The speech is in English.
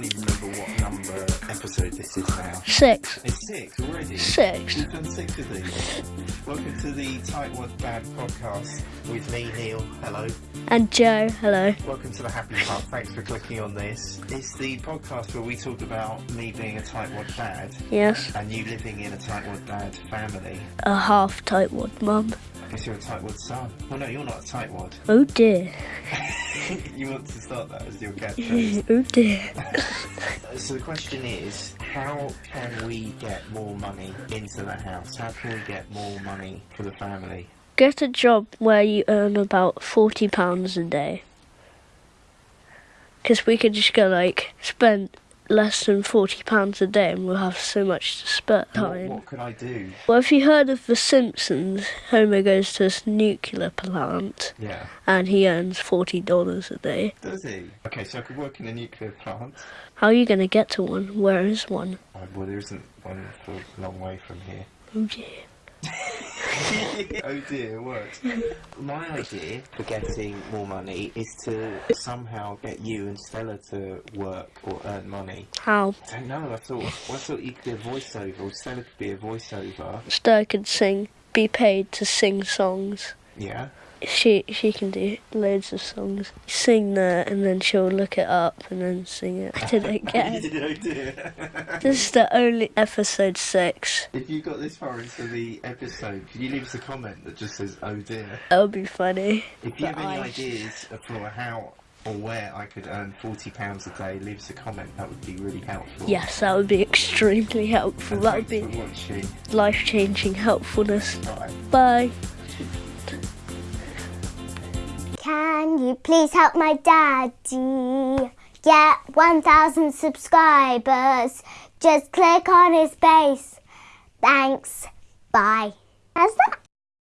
can't even remember what number episode this is now. Six. It's six already. Six. We've done six of these. Welcome to the Tightwad Dad podcast with me, Neil. Hello. And Joe, hello. Welcome to the happy part. Thanks for clicking on this. It's the podcast where we talk about me being a tightwad dad Yes. and you living in a tightwad dad family. A half tightwad mum. Guess you're a tightwad son. Well, no, you're not a tightwad. Oh dear. you want to start that as your catchphrase. oh dear. so the question is, how can we get more money into the house? How can we get more money for the family? Get a job where you earn about £40 a day. Because we could just go, like, spend less than £40 a day and we'll have so much to spare time. what could I do? Well, if you heard of The Simpsons, Homer goes to this nuclear plant Yeah. and he earns $40 a day. Does he? Okay, so I could work in a nuclear plant. How are you going to get to one? Where is one? Uh, well, there isn't one for a long way from here. Oh dear. oh dear, it works. My idea for getting more money is to somehow get you and Stella to work or earn money. How? I don't know. I thought I thought you could be a voiceover, or Stella could be a voiceover. Stella could sing, be paid to sing songs. Yeah. She she can do loads of songs. Sing that, and then she'll look it up and then sing it. I did it again. oh dear. this is the only episode six. if you got this far into the episode, can you leave us a comment that just says "Oh dear"? That would be funny. If you have any I- ideas for how or where I could earn forty pounds a day, leave us a comment. That would be really helpful. Yes, that would be extremely helpful. And That would thanks be for watching. life changing helpfulness. Bye. Bye. Can you please help my daddy get 1,000 subscribers? Just click on his face. Thanks. Bye. How's that?